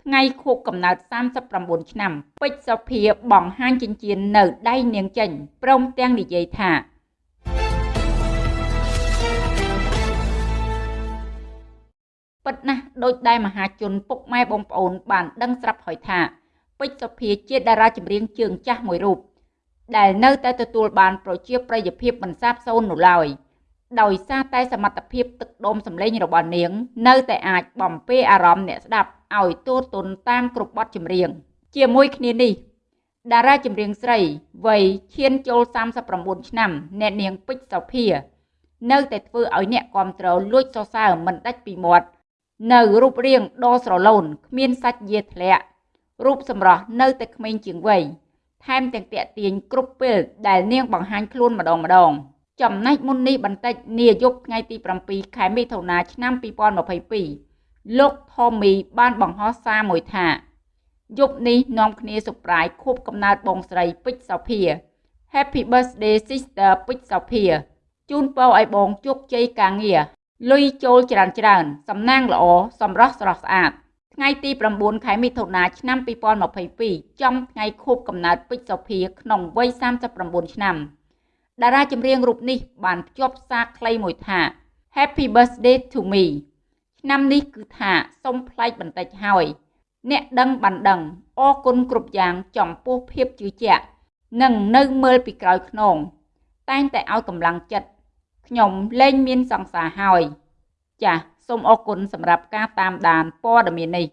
ថ្ងៃខួបកំណើត39ឆ្នាំពេជ្រសុភាបង្ហាញចិញ្ចៀននៅដៃនាងចេញព្រមទាំងនិយាយថាពិតណាស់ដូចដែលមហាជនពុកម៉ែបងប្អូនបានដឹងស្រាប់ហើយថាពេជ្រសុភាជាតារាចម្រៀងជើងចាស់មួយរូបដែលនៅតែទទួលបានប្រជាប្រិយភាពមិនសាបសូន្យនោះឡើយដោយសារតែសមត្ថភាពទឹកដុំសម្លេងរបស់នាង នៅតែអាចបំពេអារម្មណ៍អ្នកស្ដាប់ ឲ្យទូទន់តាមគ្រប់បទចម្រៀង ជាមួយគ្នានេះតារាចម្រៀងស្រីវ័យឈានចូល39ឆ្នាំអ្នកនាងពេជ្រសុភា នៅតែធ្វើឲ្យអ្នកគ្រប់គ្រងលួចសរសើរមិនដាច់ពីមាត់នៅរូបរាងដ៏ស្រឡូនគ្មានសាច់យាធ្លាក់រូបសម្រស់នៅតែក្មេងជាងវ័យថែមទាំងតាក់ទាញគ្រប់ពេលដែលនាងបង្ហាញខ្លួនម្ដងម្ដង ចំណែកមុននេះបន្តិចនាយប់ថ្ងៃទី7ខែមិថុនាឆ្នាំ2022 លោក Tommy បានបង្ហោះសារមួយថាយប់នេះនាំគ្នាសុប្រាយខួបកំណើតបងស្រីពេជ្រសោភា Happy birthday sister ពេជ្រសោភាជូនពរឲ្យបងជោគជ័យការងារលុយចូលច្រើនច្រើនសំណាងល្អសម្រស់ស្រស់ស្អាតថ្ងៃទី9ខែមិថុនាឆ្នាំ2022ចំថ្ងៃខួបកំណើតពេជ្រសុភាក្នុងវ័យ39ឆ្នាំតារាចម្រៀងរូបនេះបានភ្ជាប់សារខ្លីមួយថា Happy birthday to me ឆ្នាំនេះគឺថាសុំប្លែកបន្តិចហើយ អ្នកដឹងបានដឹងអរគុណគ្រប់យ៉ាងចំពោះភាពជឿជាក់និងនៅមើលពីក្រោយខ្នងតែងតែឲ្យកម្លាំងចិត្តខ្ញុំលែងមានសង្សារហើយ ចាសសូមអរគុណសម្រាប់ការតាមដានព័ត៌មាននេះ